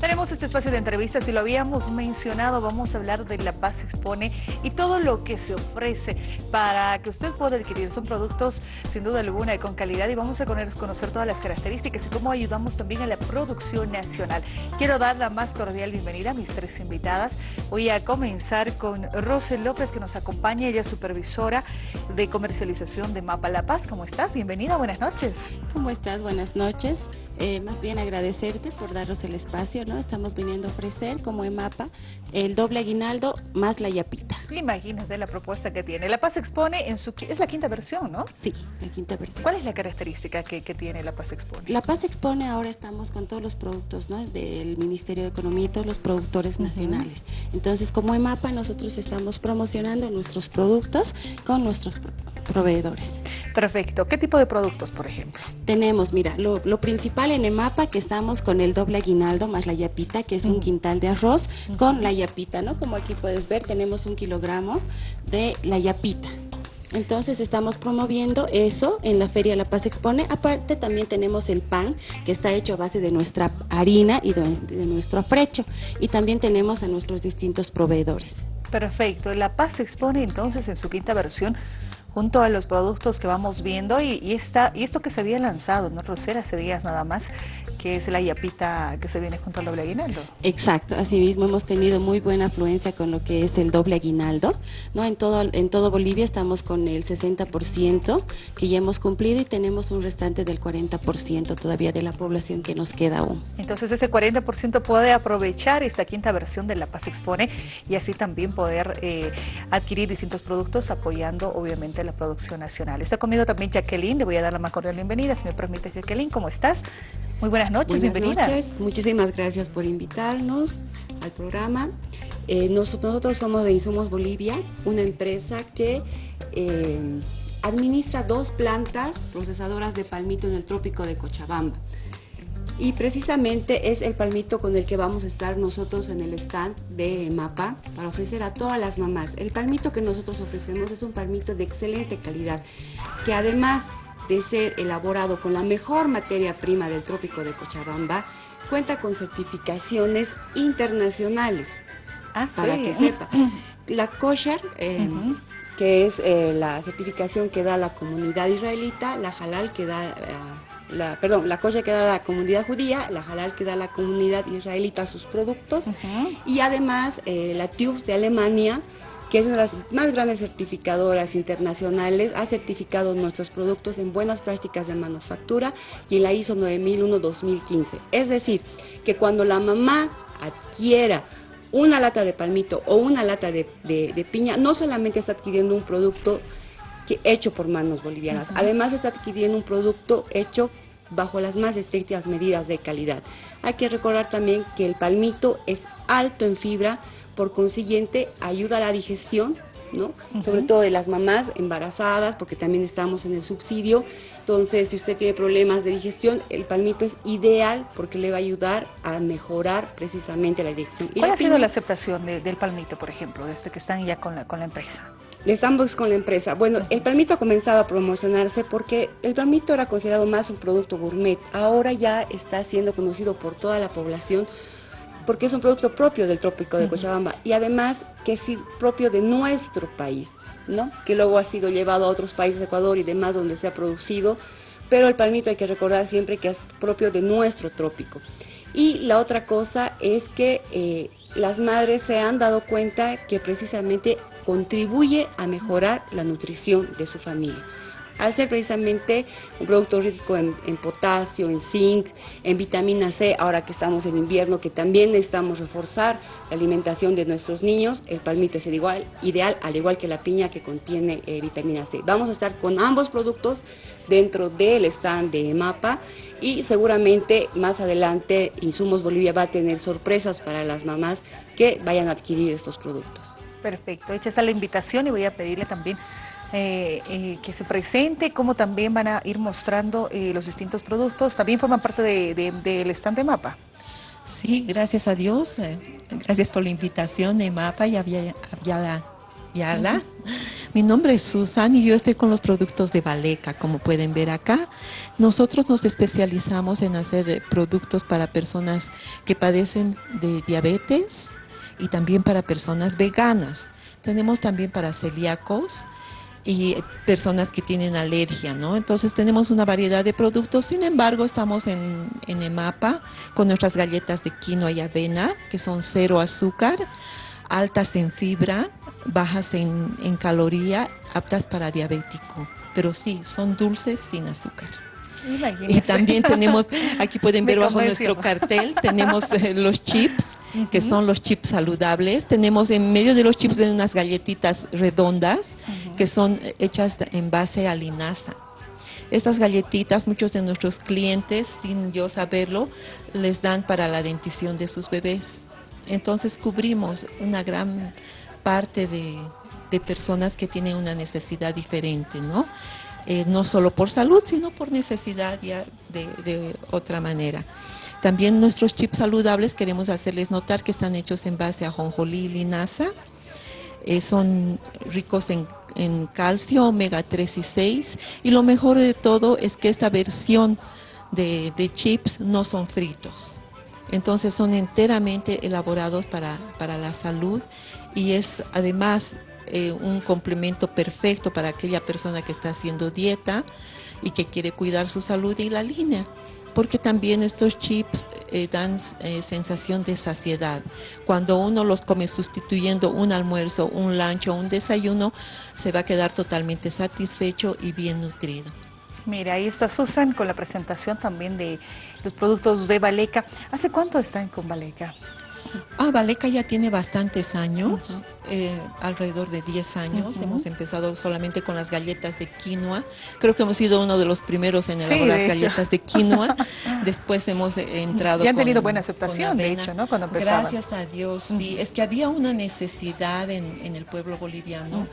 Tenemos este espacio de entrevistas y lo habíamos mencionado, vamos a hablar de La Paz Expone y todo lo que se ofrece para que usted pueda adquirir. Son productos sin duda alguna y con calidad y vamos a conocer todas las características y cómo ayudamos también a la producción nacional. Quiero dar la más cordial bienvenida a mis tres invitadas. Voy a comenzar con Rosel López que nos acompaña, ella es supervisora de comercialización de Mapa La Paz. ¿Cómo estás? Bienvenida, buenas noches. ¿Cómo estás? Buenas noches. Eh, más bien agradecerte por darnos el espacio, ¿no? Estamos viniendo a ofrecer como EMAPA el doble aguinaldo más la yapita. Imagínate la propuesta que tiene. La Paz expone en su... es la quinta versión, ¿no? Sí, la quinta versión. ¿Cuál es la característica que, tiene La Paz expone? La Paz expone ahora estamos con todos los productos, ¿no? Del Ministerio de Economía y todos los productores nacionales. Entonces, como EMAPA nosotros estamos promocionando nuestros productos con nuestros proveedores. Perfecto. ¿Qué tipo de productos, por ejemplo? Tenemos, mira, lo, principal en EMAPA que estamos con el doble aguinaldo más la yapita, que es un quintal de arroz con la yapita, ¿no? Como aquí puedes ver, tenemos un kilogramo de la yapita. Entonces estamos promoviendo eso en la Feria La Paz Expone. Aparte también tenemos el pan que está hecho a base de nuestra harina y de, de nuestro afrecho. Y también tenemos a nuestros distintos proveedores. Perfecto. La Paz Expone entonces en su quinta versión junto a los productos que vamos viendo y, y, y esto que se había lanzado, ¿no, Rosera? Hace días nada más, que es la yapita que se viene junto al doble aguinaldo. Exacto, asimismo hemos tenido muy buena afluencia con lo que es el doble aguinaldo, ¿no? En todo, en todo Bolivia estamos con el 60% que ya hemos cumplido y tenemos un restante del 40% todavía de la población que nos queda aún. Entonces ese 40% puede aprovechar esta quinta versión de La Paz Expone y así también poder eh, adquirir distintos productos apoyando obviamente la producción nacional. Está conmigo también Jacqueline, le voy a dar la más cordial bienvenida, si me permite Jacqueline, ¿cómo estás? Muy buenas noches, bienvenida. Buenas noches, muchísimas gracias por invitarnos al programa. Eh, nosotros somos de Insumos Bolivia, una empresa que eh, administra dos plantas procesadoras de palmito en el trópico de Cochabamba. Y precisamente es el palmito con el que vamos a estar nosotros en el stand de MAPA para ofrecer a todas las mamás. El palmito que nosotros ofrecemos es un palmito de excelente calidad, que además de ser elaborado con la mejor materia prima del trópico de Cochabamba, cuenta con certificaciones internacionales. Ah, para que sepa. La kosher, eh, que es eh, la certificación que da la comunidad israelita, la halal que da... Eh, la, perdón, la kosher que da la comunidad judía, la halal que da la comunidad israelita sus productos y además la TÜV de Alemania que es una de las más grandes certificadoras internacionales, ha certificado nuestros productos en buenas prácticas de manufactura y en la ISO 9001-2015. Es decir, que cuando la mamá adquiera una lata de palmito o una lata de, piña, no solamente está adquiriendo un producto hecho por manos bolivianas, además está adquiriendo un producto hecho bajo las más estrictas medidas de calidad. Hay que recordar también que el palmito es alto en fibra, por consiguiente ayuda a la digestión, ¿no? Sobre todo de las mamás embarazadas, porque también estamos en el subsidio. Entonces, si usted tiene problemas de digestión, el palmito es ideal porque le va a ayudar a mejorar precisamente la digestión. ¿Cuál ha sido la aceptación del palmito, por ejemplo, desde que están ya con la, con la empresa? Estamos con la empresa. Bueno, el palmito ha comenzado a promocionarse porque el palmito era considerado más un producto gourmet. Ahora ya está siendo conocido por toda la población porque es un producto propio del trópico de Cochabamba y además que es propio de nuestro país, ¿no? que luego ha sido llevado a otros países, de Ecuador y demás, donde se ha producido, pero el palmito hay que recordar siempre que es propio de nuestro trópico. Y la otra cosa es que eh, las madres se han dado cuenta que precisamente contribuye a mejorar la nutrición de su familia al ser precisamente un producto rico en, potasio, en zinc, en vitamina C, ahora que estamos en invierno, que también necesitamos reforzar la alimentación de nuestros niños, el palmito es igual, ideal, al igual que la piña que contiene eh, vitamina C. Vamos a estar con ambos productos dentro del stand de MAPA y seguramente más adelante Insumos Bolivia va a tener sorpresas para las mamás que vayan a adquirir estos productos. Perfecto, hecha está la invitación y voy a pedirle también eh, eh, que se presente, cómo también van a ir mostrando eh, los distintos productos. También forman parte del de, stand de MAPA. Sí, gracias a Dios. gracias por la invitación de MAPA y Yala, Yala Mi nombre es Susan y yo estoy con los productos de Valeca, como pueden ver acá. Nosotros nos especializamos en hacer productos para personas que padecen de diabetes y también para personas veganas. Tenemos también para celíacos, y personas que tienen alergia, ¿no? Entonces tenemos una variedad de productos, sin embargo estamos en, en EMAPA con nuestras galletas de quinoa y avena, que son cero azúcar, altas en fibra, bajas en, en caloría, aptas para diabético, pero sí, son dulces sin azúcar. Y también tenemos, aquí pueden ver bajo nuestro cartel, tenemos eh, los chips, que son los chips saludables. Tenemos en medio de los chips unas galletitas redondas, que son hechas en base a linaza. Estas galletitas, muchos de nuestros clientes, sin yo saberlo, les dan para la dentición de sus bebés. Entonces cubrimos una gran parte de, de personas que tienen una necesidad diferente, ¿no? Eh, no solo por salud, sino por necesidad ya de, otra manera. También nuestros chips saludables queremos hacerles notar que están hechos en base a jonjolí y linaza. Eh, son ricos en, calcio, omega 3 y 6. Y lo mejor de todo es que esta versión de, de chips no son fritos. Entonces son enteramente elaborados para, para la salud y es además eh, un complemento perfecto para aquella persona que está haciendo dieta y que quiere cuidar su salud y la línea porque también estos chips eh, dan eh, sensación de saciedad. Cuando uno los come sustituyendo un almuerzo, un lunch o un desayuno, se va a quedar totalmente satisfecho y bien nutrido. Mira, ahí está Susan con la presentación también de los productos de Valeca. ¿Hace cuánto están con Valeca? Ah, Valeca ya tiene bastantes años, eh, alrededor de 10 años. Hemos empezado solamente con las galletas de quinoa. Creo que hemos sido uno de los primeros en elaborar las galletas de quinoa. Después hemos entrado. Y han tenido buena aceptación, de hecho, ¿no? Cuando Gracias a Dios, sí. Es que había una necesidad en, el pueblo boliviano.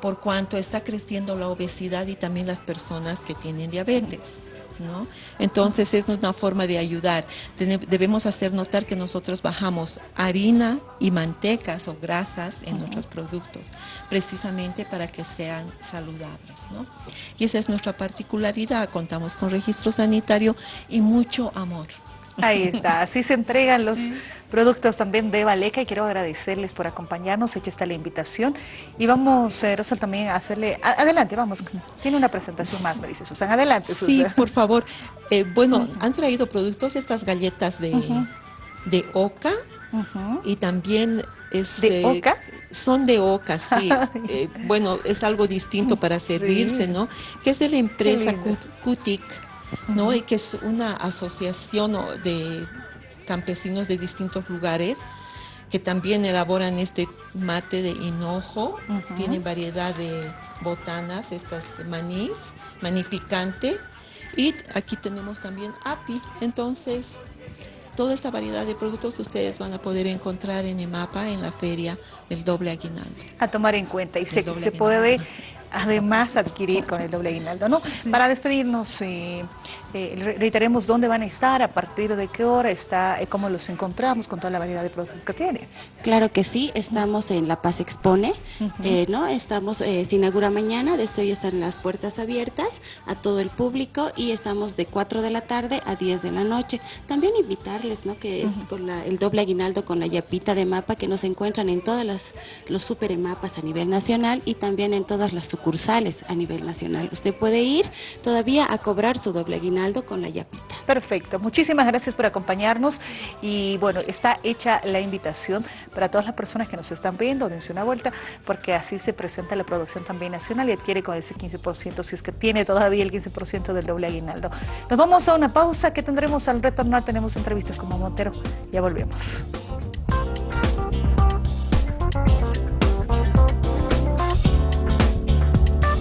por cuanto está creciendo la obesidad y también las personas que tienen diabetes. Entonces es una forma de ayudar. Debemos hacer notar que nosotros bajamos harina y mantecas o grasas en nuestros productos, precisamente para que sean saludables, Y esa es nuestra particularidad, contamos con registro sanitario y mucho amor. Ahí está, así se entregan los productos también de Valeca y quiero agradecerles por acompañarnos, hecha está la invitación y vamos, eh, también a hacerle, adelante, vamos, tiene una presentación más, me dice Susan, adelante. Susan. Sí, por favor, eh, bueno, han traído productos, estas galletas de, de oca y también es, ¿De oca? Son de oca, sí. Eh, bueno, es algo distinto para servirse, ¿no? Que es de la empresa Cutic, ¿no? Y que es una asociación de campesinos de distintos lugares que también elaboran este mate de hinojo, tienen variedad de botanas, estas manís, maní picante, y aquí tenemos también api, entonces toda esta variedad de productos ustedes van a poder encontrar en EMAPA, en la feria del doble aguinaldo. A tomar en cuenta, y se, se puede además adquirir con el doble aguinaldo, ¿no? Para despedirnos, eh, eh, reiteremos dónde van a estar, a partir de qué hora está, eh, cómo los encontramos con toda la variedad de productos que tiene. Claro que sí, estamos en La Paz Expone, ¿no? Estamos, se inaugura mañana, de esto ya están las puertas abiertas a todo el público y estamos de 4 de la tarde a 10 de la noche. También invitarles, ¿no? Que es con el doble aguinaldo con la yapita de mapa que nos encuentran en todas las los super mapas a nivel nacional y también en todas las sucursales a nivel nacional. Usted puede ir todavía a cobrar su doble aguinaldo con la yapita. Perfecto, muchísimas gracias por acompañarnos y bueno, está hecha la invitación para todas las personas que nos están viendo, dense una vuelta porque así se presenta la producción también nacional y adquiere con ese 15% si es que tiene todavía el 15% del doble aguinaldo. Nos vamos a una pausa que tendremos al retornar, tenemos entrevistas como Montero, ya volvemos.